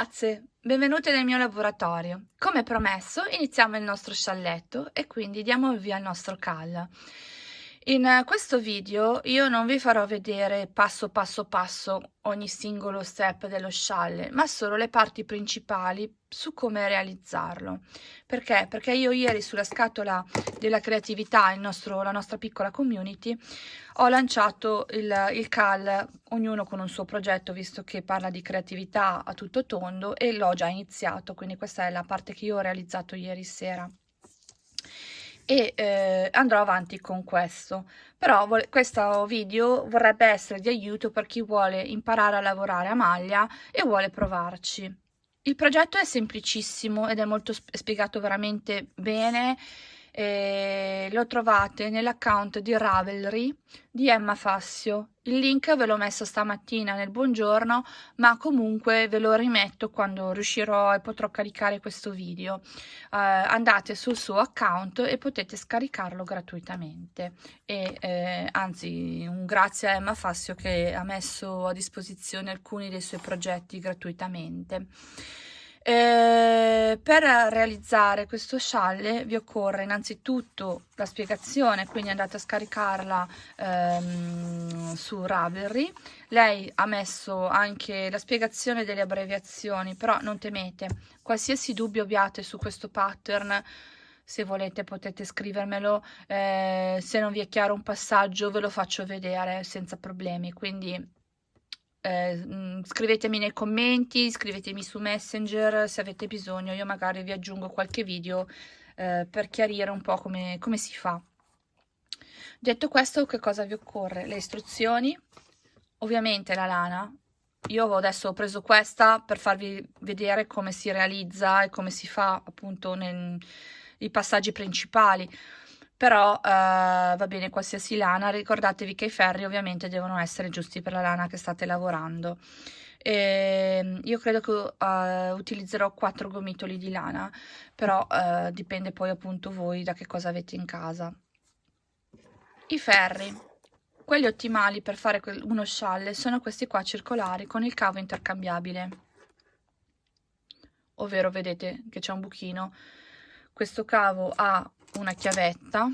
Ragazze, benvenute nel mio laboratorio. Come promesso iniziamo il nostro scialletto e quindi diamo il via al nostro cal. In questo video io non vi farò vedere passo passo passo ogni singolo step dello scialle, ma solo le parti principali su come realizzarlo. Perché? Perché io ieri sulla scatola della creatività, nostro, la nostra piccola community, ho lanciato il, il CAL, ognuno con un suo progetto, visto che parla di creatività a tutto tondo, e l'ho già iniziato, quindi questa è la parte che io ho realizzato ieri sera e eh, andrò avanti con questo. Però questo video vorrebbe essere di aiuto per chi vuole imparare a lavorare a maglia e vuole provarci. Il progetto è semplicissimo ed è molto spiegato veramente bene lo trovate nell'account di Ravelry di Emma Fassio. Il link ve l'ho messo stamattina nel buongiorno, ma comunque ve lo rimetto quando riuscirò e potrò caricare questo video. Eh, andate sul suo account e potete scaricarlo gratuitamente. E, eh, anzi, un grazie a Emma Fassio che ha messo a disposizione alcuni dei suoi progetti gratuitamente. Eh, per realizzare questo scialle vi occorre innanzitutto la spiegazione, quindi andate a scaricarla ehm, su Ravelry. Lei ha messo anche la spiegazione delle abbreviazioni, però non temete, qualsiasi dubbio abbiate su questo pattern, se volete potete scrivermelo, eh, se non vi è chiaro un passaggio ve lo faccio vedere senza problemi, quindi eh, mm, scrivetemi nei commenti, scrivetemi su Messenger se avete bisogno, io magari vi aggiungo qualche video eh, per chiarire un po' come, come si fa. Detto questo, che cosa vi occorre? Le istruzioni, ovviamente la lana, io adesso ho preso questa per farvi vedere come si realizza e come si fa appunto nei passaggi principali però eh, va bene qualsiasi lana, ricordatevi che i ferri ovviamente devono essere giusti per la lana che state lavorando. E ehm, io credo che uh, utilizzerò quattro gomitoli di lana, però uh, dipende poi appunto voi da che cosa avete in casa. I ferri, quelli ottimali per fare uno scialle sono questi qua circolari con il cavo intercambiabile, ovvero vedete che c'è un buchino. Questo cavo ha una chiavetta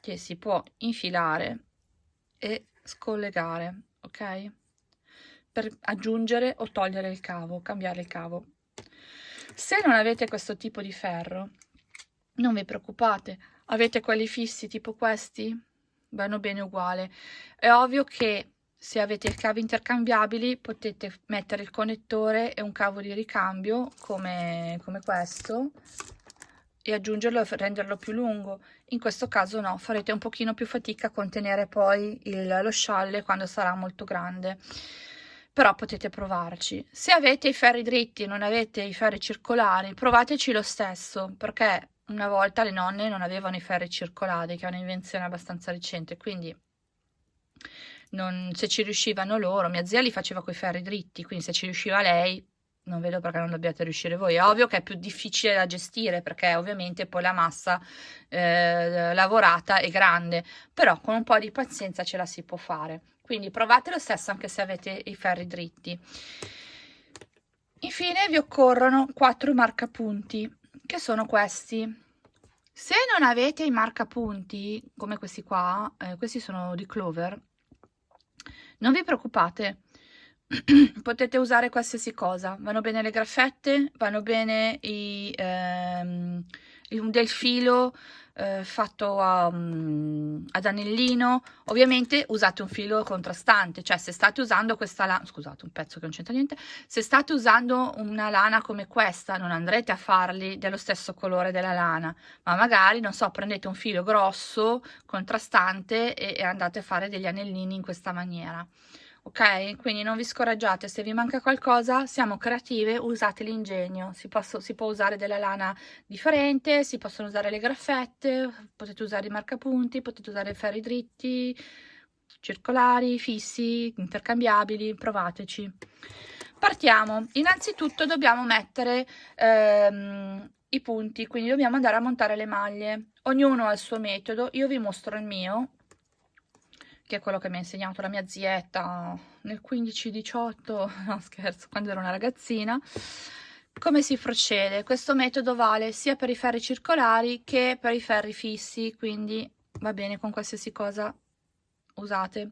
che si può infilare e scollegare ok? Per aggiungere o togliere il cavo cambiare il cavo. Se non avete questo tipo di ferro non vi preoccupate. Avete quelli fissi tipo questi? Vanno bene uguale. È ovvio che se avete il cavo intercambiabili potete mettere il connettore e un cavo di ricambio come, come questo e aggiungerlo e renderlo più lungo. In questo caso no, farete un pochino più fatica a contenere poi il, lo scialle quando sarà molto grande. Però potete provarci. Se avete i ferri dritti e non avete i ferri circolari, provateci lo stesso, perché una volta le nonne non avevano i ferri circolari, che è un'invenzione abbastanza recente, quindi non, se ci riuscivano loro, mia zia li faceva con i ferri dritti, quindi se ci riusciva lei, non vedo perché non dobbiate riuscire voi. È ovvio che è più difficile da gestire perché ovviamente poi la massa eh, lavorata è grande, però con un po' di pazienza ce la si può fare. Quindi provate lo stesso anche se avete i ferri dritti. Infine vi occorrono quattro marcapunti, che sono questi. Se non avete i marcapunti, come questi qua, eh, questi sono di Clover, non vi preoccupate, potete usare qualsiasi cosa, vanno bene le graffette, vanno bene i, ehm, del filo eh, fatto a, um, ad anellino, ovviamente usate un filo contrastante, cioè se state usando questa lana, scusate un pezzo che non c'entra niente, se state usando una lana come questa non andrete a farli dello stesso colore della lana, ma magari, non so, prendete un filo grosso, contrastante e, e andate a fare degli anellini in questa maniera ok? Quindi non vi scoraggiate, se vi manca qualcosa, siamo creative, usate l'ingegno, si, si, può usare della lana differente, si possono usare le graffette, potete usare i marcapunti, potete usare ferri dritti, circolari, fissi, intercambiabili, provateci. Partiamo, innanzitutto dobbiamo mettere ehm, i punti, quindi dobbiamo andare a montare le maglie, ognuno ha il suo metodo, io vi mostro il mio, che è quello che mi ha insegnato la mia zietta nel 15-18, no scherzo, quando ero una ragazzina, come si procede? Questo metodo vale sia per i ferri circolari che per i ferri fissi, quindi va bene con qualsiasi cosa usate.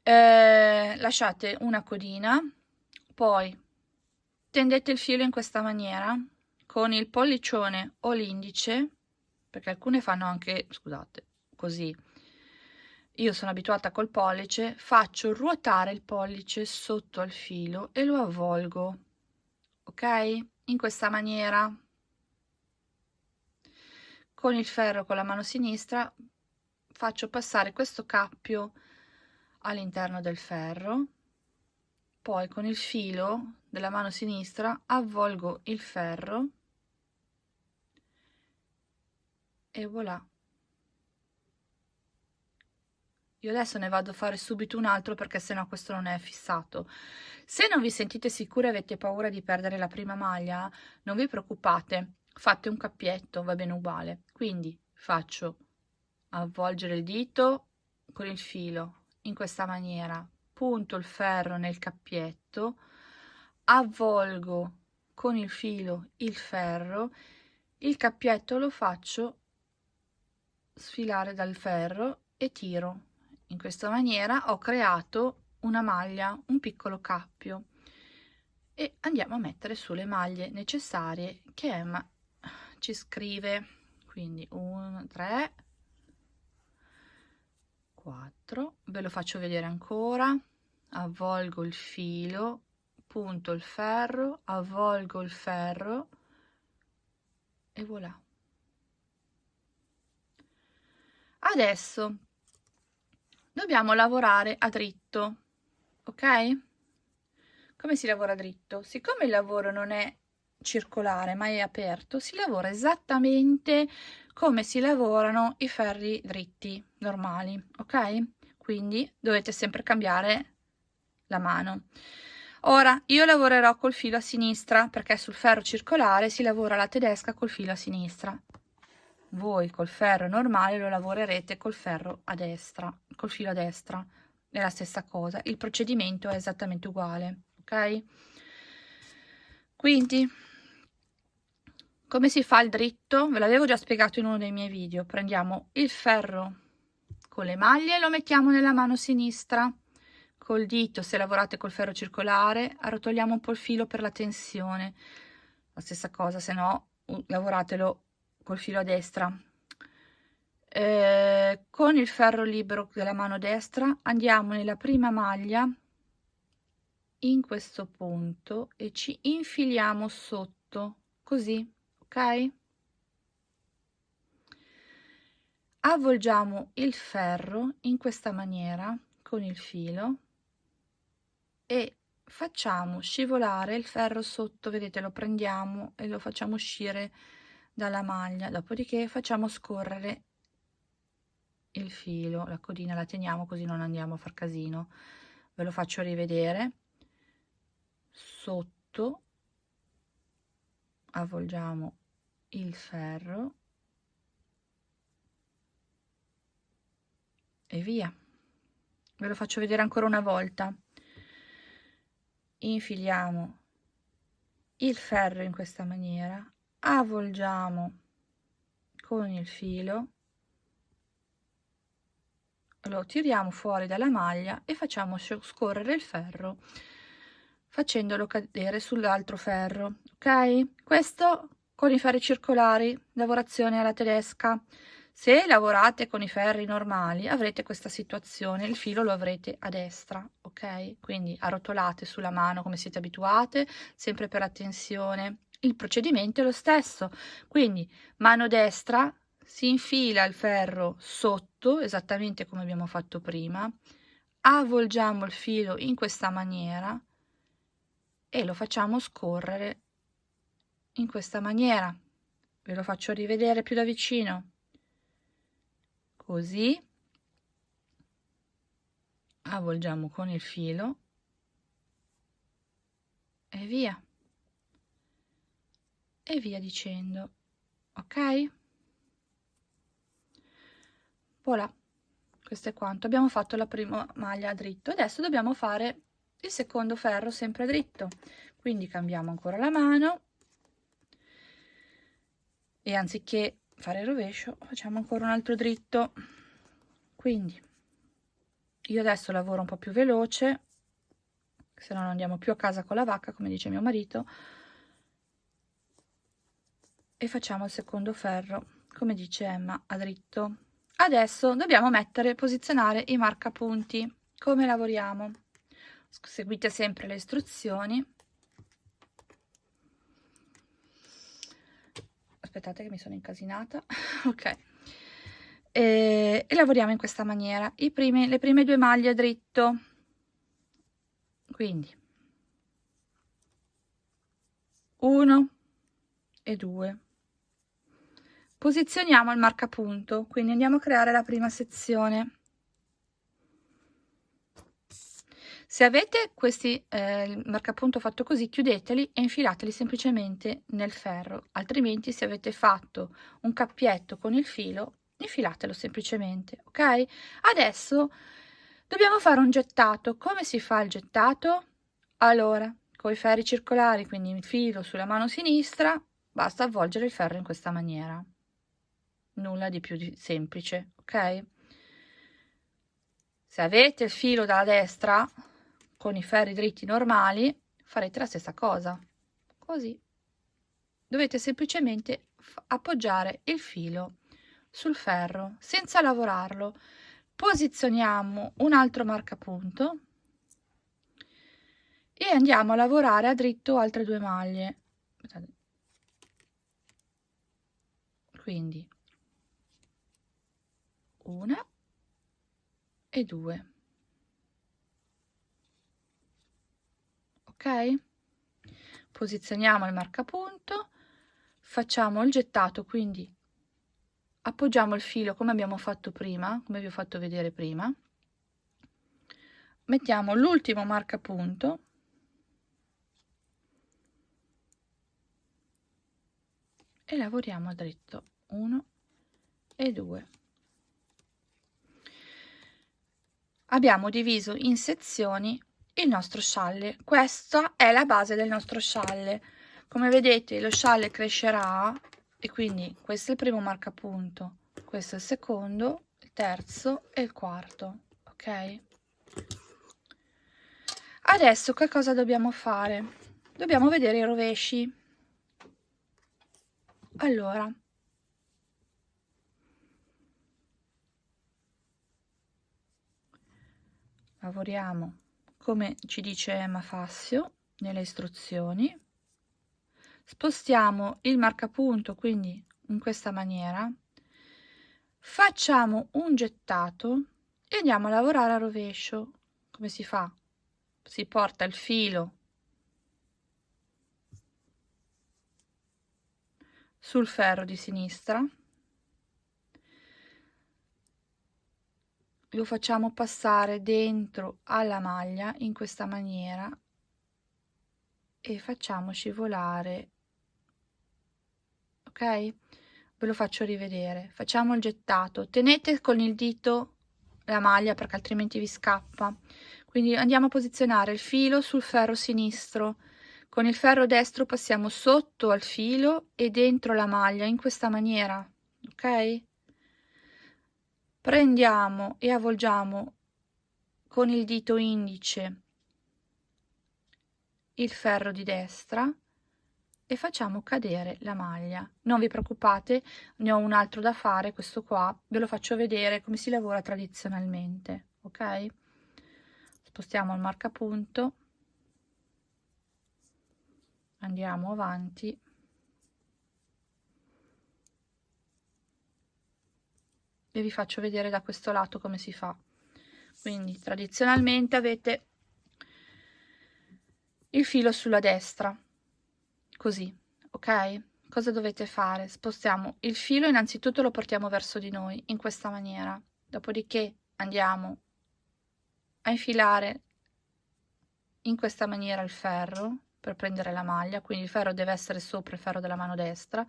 Eh, lasciate una codina, poi tendete il filo in questa maniera con il pollicione o l'indice, perché alcune fanno anche, scusate, così. Io sono abituata col pollice, faccio ruotare il pollice sotto al filo e lo avvolgo ok? In questa maniera. Con il ferro con la mano sinistra faccio passare questo cappio all'interno del ferro. Poi con il filo della mano sinistra avvolgo il ferro. E voilà io adesso ne vado a fare subito un altro perché sennò questo non è fissato se non vi sentite sicure e avete paura di perdere la prima maglia, non vi preoccupate, fate un cappietto, va bene uguale. Quindi faccio avvolgere il dito con il filo in questa maniera, punto il ferro nel cappietto, avvolgo con il filo il ferro, il cappietto lo faccio sfilare dal ferro e tiro. In questa maniera ho creato una maglia, un piccolo cappio e andiamo a mettere sulle maglie necessarie che Emma ci scrive. Quindi 1, 3, 4, ve lo faccio vedere ancora, avvolgo il filo, punto il ferro, avvolgo il ferro e voilà. Adesso dobbiamo lavorare a dritto ok? Come si lavora dritto? Siccome il lavoro non è circolare ma è aperto, si lavora esattamente come si lavorano i ferri dritti normali, ok? Quindi dovete sempre cambiare la mano. Ora, io lavorerò col filo a sinistra perché sul ferro circolare si lavora la tedesca col filo a sinistra. Voi col ferro normale lo lavorerete col ferro a destra, col filo a destra è la stessa cosa, il procedimento è esattamente uguale, ok? Quindi, come si fa il dritto? Ve l'avevo già spiegato in uno dei miei video. Prendiamo il ferro con le maglie lo mettiamo nella mano sinistra. Col dito, se lavorate col ferro circolare, arrotoliamo un po' il filo per la tensione. La stessa cosa, se no, lavoratelo col filo a destra. Eh, con il ferro libero della mano destra andiamo nella prima maglia in questo punto e ci infiliamo sotto. Così ok? Avvolgiamo il ferro in questa maniera con il filo e facciamo scivolare il ferro sotto. Vedete lo prendiamo e lo facciamo uscire dalla maglia dopodiché facciamo scorrere il filo la codina la teniamo così non andiamo a far casino. Ve lo faccio rivedere. Sotto avvolgiamo il ferro e via. Ve lo faccio vedere ancora una volta. Infiliamo il ferro in questa maniera avvolgiamo con il filo lo tiriamo fuori dalla maglia e facciamo scorrere il ferro facendolo cadere sull'altro ferro ok? Questo con i ferri circolari lavorazione alla tedesca. Se lavorate con i ferri normali avrete questa situazione il filo lo avrete a destra ok? Quindi arrotolate sulla mano come siete abituate sempre per la tensione il procedimento è lo stesso. Quindi mano destra si infila il ferro sotto esattamente come abbiamo fatto prima avvolgiamo il filo in questa maniera e lo facciamo scorrere in questa maniera. Ve lo faccio rivedere più da vicino. Così. Avvolgiamo con il filo e via e via dicendo. Ok? Voilà. Questo è quanto. Abbiamo fatto la prima maglia dritto. Adesso dobbiamo fare il secondo ferro sempre dritto. Quindi cambiamo ancora la mano. E anziché fare il rovescio facciamo ancora un altro dritto. Quindi io adesso lavoro un po più veloce se no non andiamo più a casa con la vacca come dice mio marito e facciamo il secondo ferro come dice Emma a dritto Adesso dobbiamo mettere, posizionare i marcapunti. Come lavoriamo? Seguite sempre le istruzioni. Aspettate che mi sono incasinata. ok. E, e, lavoriamo in questa maniera. I primi, le prime due maglie dritto. Quindi 1 e 2 posizioniamo il marcapunto quindi andiamo a creare la prima sezione. Se avete questi eh, marcapunto fatto così chiudeteli e infilateli semplicemente nel ferro altrimenti se avete fatto un cappietto con il filo infilatelo semplicemente ok? Adesso dobbiamo fare un gettato. Come si fa il gettato? Allora con i ferri circolari quindi il filo sulla mano sinistra basta avvolgere il ferro in questa maniera nulla di più di semplice ok? Se avete il filo dalla destra con i ferri dritti normali farete la stessa cosa. Così. Dovete semplicemente appoggiare il filo sul ferro senza lavorarlo. Posizioniamo un altro marcapunto e andiamo a lavorare a dritto altre due maglie. Quindi una e due. Ok? Posizioniamo il marcapunto facciamo il gettato quindi appoggiamo il filo come abbiamo fatto prima come vi ho fatto vedere prima. Mettiamo l'ultimo marcapunto. E lavoriamo dritto. 1 e 2 abbiamo diviso in sezioni il nostro scialle. Questa è la base del nostro scialle. Come vedete lo scialle crescerà e quindi questo è il primo marcapunto questo è il secondo il terzo e il quarto ok? Adesso che cosa dobbiamo fare? Dobbiamo vedere i rovesci. Allora lavoriamo come ci dice Emma Fassio nelle istruzioni. Spostiamo il marcapunto quindi in questa maniera. Facciamo un gettato e andiamo a lavorare a rovescio. Come si fa? Si porta il filo sul ferro di sinistra lo facciamo passare dentro alla maglia in questa maniera e facciamo scivolare ok? Ve lo faccio rivedere. Facciamo il gettato. Tenete con il dito la maglia perché altrimenti vi scappa. Quindi andiamo a posizionare il filo sul ferro sinistro. Con il ferro destro passiamo sotto al filo e dentro la maglia in questa maniera ok prendiamo e avvolgiamo con il dito indice il ferro di destra e facciamo cadere la maglia. Non vi preoccupate ne ho un altro da fare questo qua. Ve lo faccio vedere come si lavora tradizionalmente ok? Spostiamo il marcapunto. Andiamo avanti e vi faccio vedere da questo lato come si fa. Quindi tradizionalmente avete il filo sulla destra così ok? Cosa dovete fare? Spostiamo il filo innanzitutto lo portiamo verso di noi in questa maniera. Dopodiché andiamo a infilare in questa maniera il ferro per prendere la maglia quindi il ferro deve essere sopra il ferro della mano destra.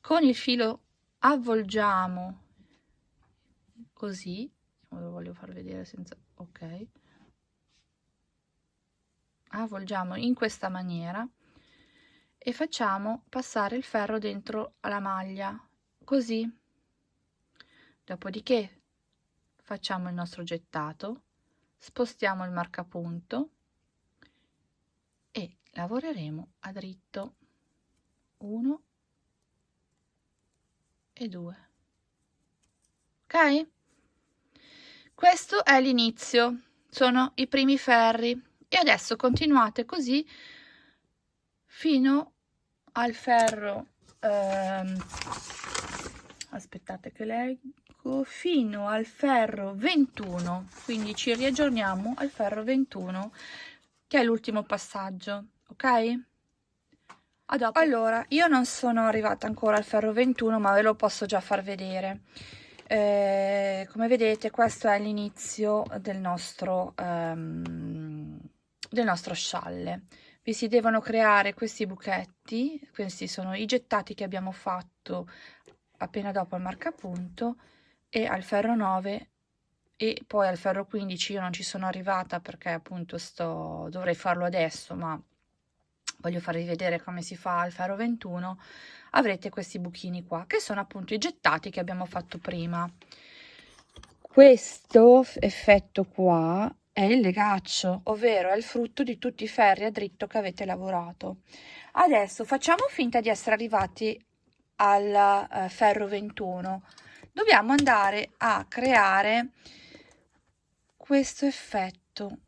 Con il filo avvolgiamo così lo voglio far vedere senza ok. Avvolgiamo in questa maniera e facciamo passare il ferro dentro alla maglia così. Dopodiché facciamo il nostro gettato spostiamo il marcapunto e lavoreremo a dritto. 1 e 2 ok questo è l'inizio. Sono i primi ferri. E adesso continuate così fino al ferro ehm, aspettate che leggo fino al ferro 21 quindi ci riaggiorniamo al ferro 21 che è l'ultimo passaggio ok? A dopo. Allora io non sono arrivata ancora al ferro 21 ma ve lo posso già far vedere eh, come vedete questo è l'inizio del nostro um, del nostro scialle. Vi si devono creare questi buchetti questi sono i gettati che abbiamo fatto appena dopo il marcapunto e al ferro 9 e poi al ferro 15 io non ci sono arrivata perché appunto sto dovrei farlo adesso ma voglio farvi vedere come si fa al ferro 21 avrete questi buchini qua che sono appunto i gettati che abbiamo fatto prima. Questo effetto qua è il legaccio ovvero è il frutto di tutti i ferri a dritto che avete lavorato. Adesso facciamo finta di essere arrivati al uh, ferro 21 dobbiamo andare a creare questo effetto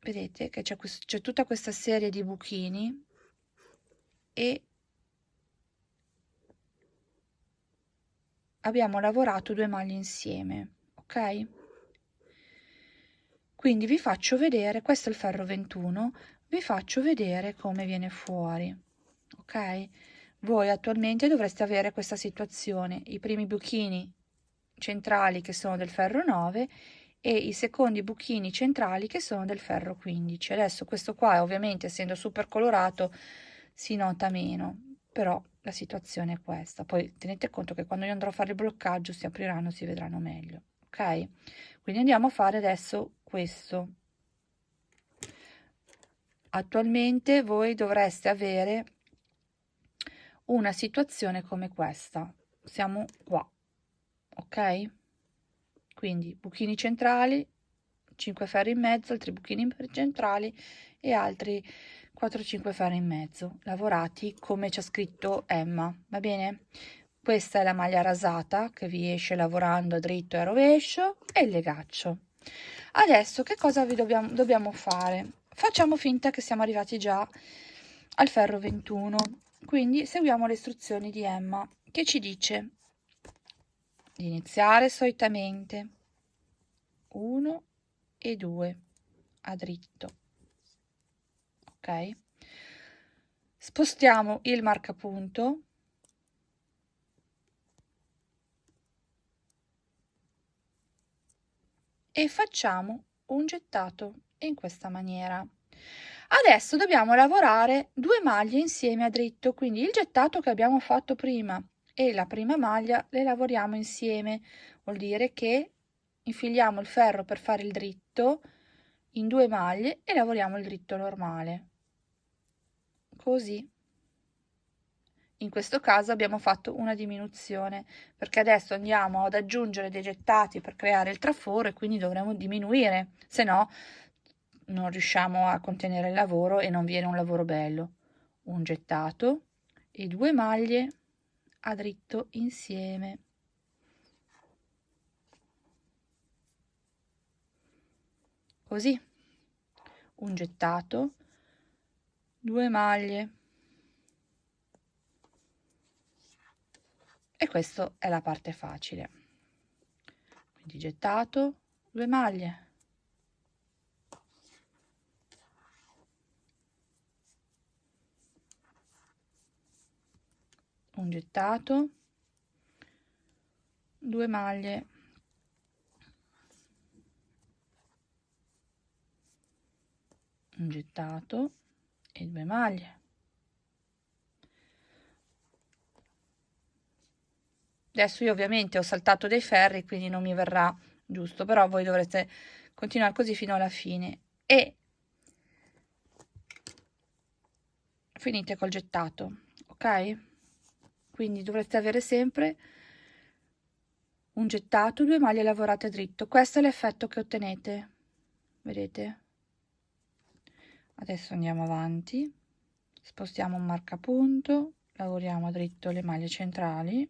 vedete che c'è tutta questa serie di buchini e abbiamo lavorato due maglie insieme ok? Quindi vi faccio vedere questo è il ferro 21 vi faccio vedere come viene fuori ok? Voi attualmente dovreste avere questa situazione. I primi buchini centrali che sono del ferro 9 e i secondi buchini centrali che sono del ferro 15 adesso questo qua ovviamente essendo super colorato si nota meno però la situazione è questa. Poi tenete conto che quando io andrò a fare il bloccaggio si apriranno si vedranno meglio ok? Quindi andiamo a fare adesso questo. Attualmente voi dovreste avere una situazione come questa. Siamo qua ok quindi buchini centrali 5 ferri in mezzo altri buchini centrali e altri 4-5 ferri in mezzo lavorati come c'è scritto Emma va bene? Questa è la maglia rasata che vi esce lavorando dritto e rovescio e il legaccio. Adesso che cosa vi dobbiamo, dobbiamo fare? Facciamo finta che siamo arrivati già al ferro 21 quindi seguiamo le istruzioni di Emma che ci dice di iniziare solitamente. 1 e 2 a dritto. Ok? Spostiamo il marcapunto. E facciamo un gettato in questa maniera. Adesso dobbiamo lavorare due maglie insieme a dritto quindi il gettato che abbiamo fatto prima e la prima maglia le lavoriamo insieme. Vuol dire che infiliamo il ferro per fare il dritto in due maglie e lavoriamo il dritto normale. Così. In questo caso abbiamo fatto una diminuzione perché adesso andiamo ad aggiungere dei gettati per creare il traforo e quindi dovremo diminuire se no non riusciamo a contenere il lavoro e non viene un lavoro bello. Un gettato e due maglie a dritto insieme. Così. Un gettato. Due maglie. E questa è la parte facile. Quindi gettato due maglie un gettato. Due maglie. Un gettato e due maglie. Adesso io ovviamente ho saltato dei ferri quindi non mi verrà giusto però voi dovrete continuare così fino alla fine. E finite col gettato ok quindi dovrete avere sempre un gettato due maglie lavorate dritto. Questo è l'effetto che ottenete. Vedete? Adesso andiamo avanti. Spostiamo un marcapunto. Lavoriamo dritto le maglie centrali.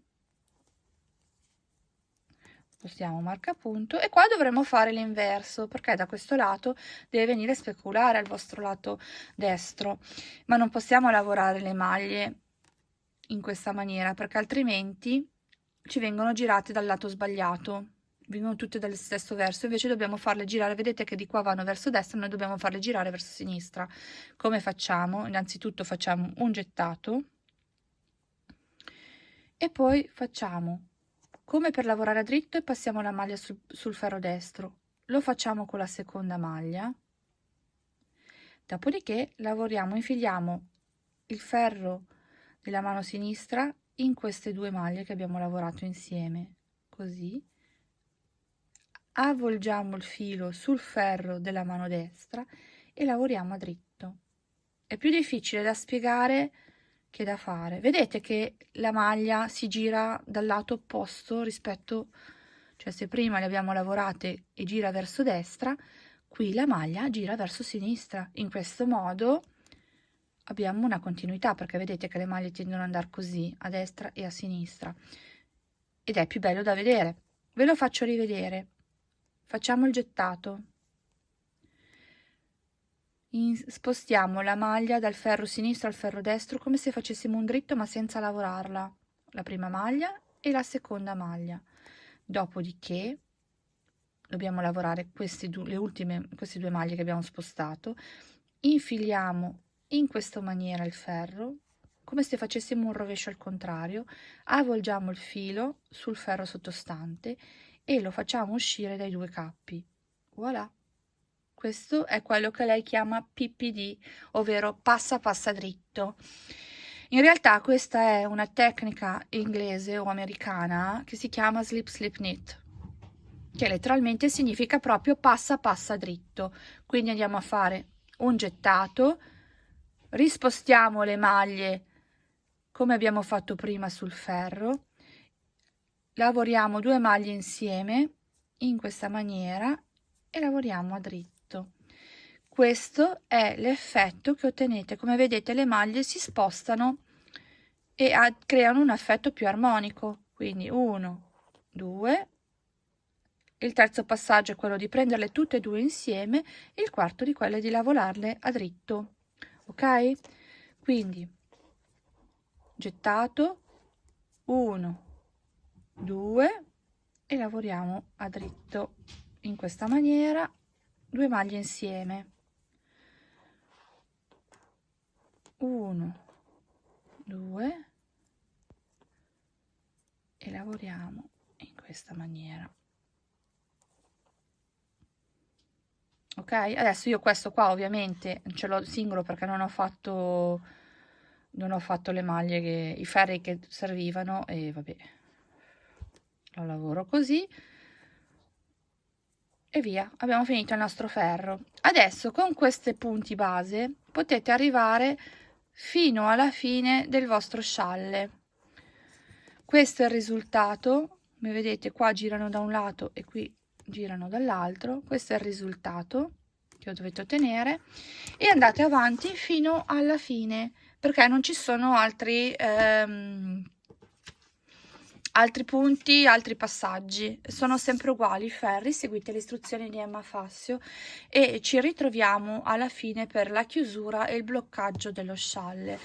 Spostiamo marcapunto. E qua dovremo fare l'inverso perché da questo lato deve venire speculare al vostro lato destro. Ma non possiamo lavorare le maglie in questa maniera perché altrimenti ci vengono girate dal lato sbagliato vengono tutte dallo stesso verso invece dobbiamo farle girare vedete che di qua vanno verso destra noi dobbiamo farle girare verso sinistra. Come facciamo? Innanzitutto facciamo un gettato e poi facciamo come per lavorare a dritto e passiamo la maglia sul, sul ferro destro. Lo facciamo con la seconda maglia dopodiché lavoriamo infiliamo il ferro della mano sinistra in queste due maglie che abbiamo lavorato insieme così. Avvolgiamo il filo sul ferro della mano destra e lavoriamo a dritto. È più difficile da spiegare che da fare. Vedete che la maglia si gira dal lato opposto rispetto cioè se prima le abbiamo lavorate e gira verso destra qui la maglia gira verso sinistra. In questo modo abbiamo una continuità perché vedete che le maglie tendono ad andare così a destra e a sinistra ed è più bello da vedere. Ve lo faccio rivedere. Facciamo il gettato. In, spostiamo la maglia dal ferro sinistro al ferro destro come se facessimo un dritto ma senza lavorarla. La prima maglia e la seconda maglia. Dopodiché dobbiamo lavorare queste due, le ultime queste due maglie che abbiamo spostato. Infiliamo in questa maniera il ferro come se facessimo un rovescio al contrario avvolgiamo il filo sul ferro sottostante e lo facciamo uscire dai due cappi voilà questo è quello che lei chiama PPD, ovvero passa passa dritto. In realtà questa è una tecnica inglese o americana che si chiama slip slip knit, che letteralmente significa proprio passa passa dritto. Quindi andiamo a fare un gettato, rispostiamo le maglie come abbiamo fatto prima sul ferro, lavoriamo due maglie insieme in questa maniera e lavoriamo a dritto. Questo è l'effetto che ottenete. Come vedete le maglie si spostano e creano un effetto più armonico. Quindi 1 2 il terzo passaggio è quello di prenderle tutte e due insieme il quarto di quello è di lavorarle a dritto ok? Quindi gettato 1 2 e lavoriamo a dritto. In questa maniera due maglie insieme. 1 2 e lavoriamo in questa maniera ok? Adesso io questo qua ovviamente ce l'ho singolo perché non ho fatto non ho fatto le maglie che i ferri che servivano e vabbè lo lavoro così. E via abbiamo finito il nostro ferro. Adesso con questi punti base potete arrivare fino alla fine del vostro scialle. Questo è il risultato. Come vedete qua girano da un lato e qui girano dall'altro. Questo è il risultato che dovete ottenere. E andate avanti fino alla fine perché non ci sono altri ehm, altri punti, altri passaggi, sono sempre uguali i ferri, seguite le istruzioni di Emma Fassio. E ci ritroviamo alla fine per la chiusura e il bloccaggio dello scialle.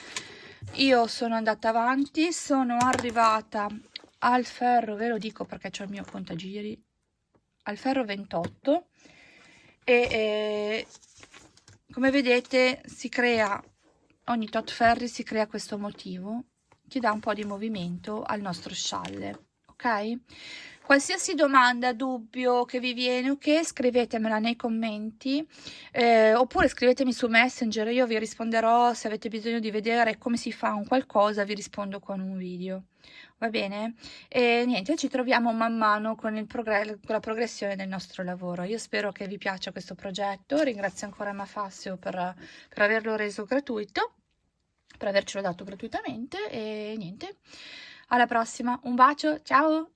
Io sono andata avanti, sono arrivata al ferro, ve lo dico perché c'è il mio contagiri, al ferro 28 e, e come vedete si crea, ogni tot ferri si crea questo motivo ci dà un po' di movimento al nostro scialle ok? Qualsiasi domanda dubbio che vi viene ok scrivetemela nei commenti eh, oppure scrivetemi su messenger io vi risponderò se avete bisogno di vedere come si fa un qualcosa vi rispondo con un video va bene? E niente, ci troviamo man mano con, con la progressione del nostro lavoro. Io spero che vi piaccia questo progetto, ringrazio ancora Mafassio per, per averlo reso gratuito, per avercelo dato gratuitamente e niente, alla prossima, un bacio, ciao!